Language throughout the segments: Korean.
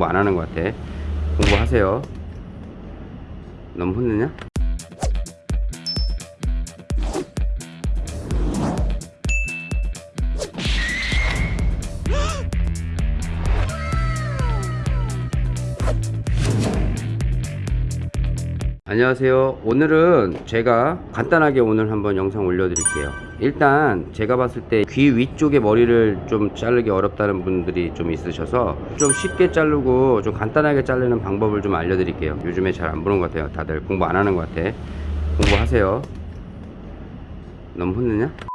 공부 안 하는 것 같아 공부하세요 너무 혼내냐? 안녕하세요. 오늘은 제가 간단하게 오늘 한번 영상 올려드릴게요. 일단 제가 봤을 때 귀 위쪽에 머리를 좀 자르기 어렵다는 분들이 좀 있으셔서 좀 쉽게 자르고 좀 간단하게 자르는 방법을 좀 알려드릴게요. 요즘에 잘 안 보는 것 같아요. 다들 공부 안 하는 것 같아. 공부하세요. 너무 혼내냐?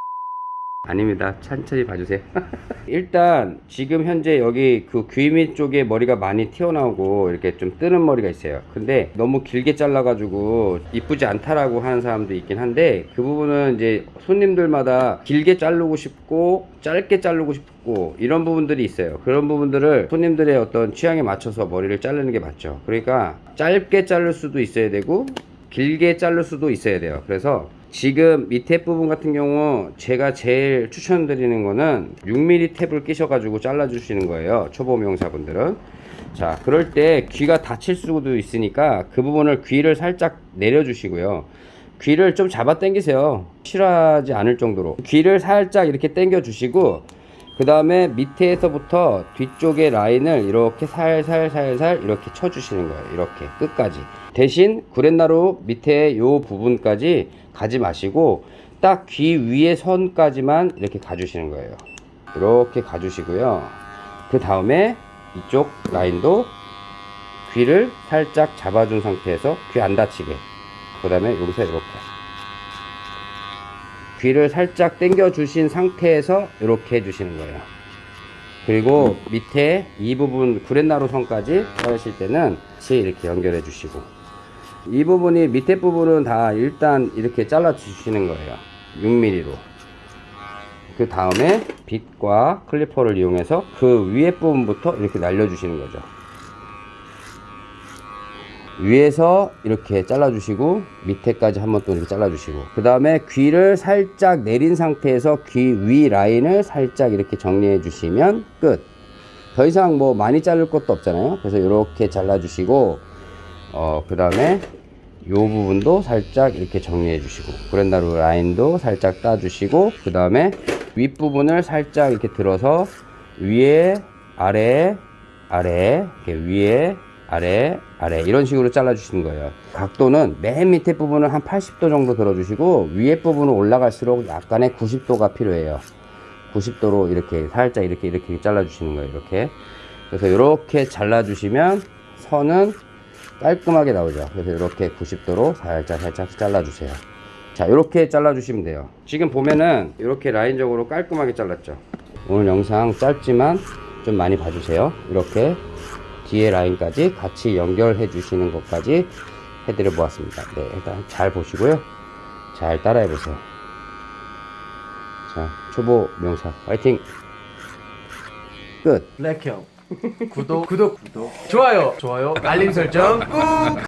아닙니다. 천천히 봐주세요. 일단 지금 현재 여기 그 귀 밑 쪽에 머리가 많이 튀어나오고 이렇게 좀 뜨는 머리가 있어요. 근데 너무 길게 잘라 가지고 이쁘지 않다라고 하는 사람도 있긴 한데 그 부분은 이제 손님들마다 길게 자르고 싶고 짧게 자르고 싶고 이런 부분들이 있어요. 그런 부분들을 손님들의 어떤 취향에 맞춰서 머리를 자르는 게 맞죠. 그러니까 짧게 자를 수도 있어야 되고 길게 자를 수도 있어야 돼요. 그래서 지금 밑에 부분 같은 경우 제가 제일 추천드리는 거는 6mm 탭을 끼셔 가지고 잘라 주시는 거예요. 초보 미용사분들은. 자, 그럴 때 귀가 다칠 수도 있으니까 그 부분을 귀를 살짝 내려 주시고요. 귀를 좀 잡아 당기세요. 싫어하지 않을 정도로. 귀를 살짝 이렇게 당겨 주시고, 그 다음에 밑에서부터 뒤쪽의 라인을 이렇게 살살살살 이렇게 쳐주시는 거예요. 이렇게 끝까지. 대신 구렛나루 밑에 요 부분까지 가지 마시고 딱 귀 위에 선까지만 이렇게 가주시는 거예요. 이렇게 가주시고요. 그 다음에 이쪽 라인도 귀를 살짝 잡아준 상태에서 귀 안 다치게. 그 다음에 여기서 이렇게. 귀를 살짝 당겨 주신 상태에서 이렇게 해주시는 거예요. 그리고 밑에 이 부분 구렛나루 선까지 자르실 때는 같이 이렇게 연결해 주시고 이 부분이 밑에 부분은 다 일단 이렇게 잘라 주시는 거예요. 6mm로. 그 다음에 빗과 클리퍼를 이용해서 그 위에 부분부터 이렇게 날려 주시는 거죠 위에서 이렇게 잘라 주시고 밑에까지 한번 또 이렇게 잘라 주시고 그 다음에 귀를 살짝 내린 상태에서 귀 위 라인을 살짝 이렇게 정리해 주시면 끝. 더 이상 뭐 많이 자를 것도 없잖아요. 그래서 이렇게 잘라 주시고 어, 그 다음에 요 부분도 살짝 이렇게 정리해 주시고 브랜다루 라인도 살짝 따 주시고 그 다음에 윗부분을 살짝 이렇게 들어서 위에 아래 아래 이렇게 위에 아래 아래. 이런 식으로 잘라 주시는 거예요. 각도는 맨 밑에 부분은 한 80도 정도 들어 주시고 위에 부분은 올라갈수록 약간의 90도가 필요해요. 90도로 이렇게 살짝 이렇게 이렇게 잘라 주시는 거예요 이렇게. 그래서 이렇게 잘라 주시면 선은 깔끔하게 나오죠. 그래서 이렇게 90도로 살짝 살짝 잘라 주세요. 자 이렇게 잘라 주시면 돼요. 지금 보면은 이렇게 라인적으로 깔끔하게 잘랐죠. 오늘 영상 짧지만 좀 많이 봐주세요. 이렇게 뒤에 라인까지 같이 연결해 주시는 것까지 해드려 보았습니다. 네 일단 잘 보시고요. 잘 따라해 보세요. 자 초보 명사 화이팅! 끝! 블랙형. 구독 구독 구독. 좋아요 좋아요 알림 설정 꾹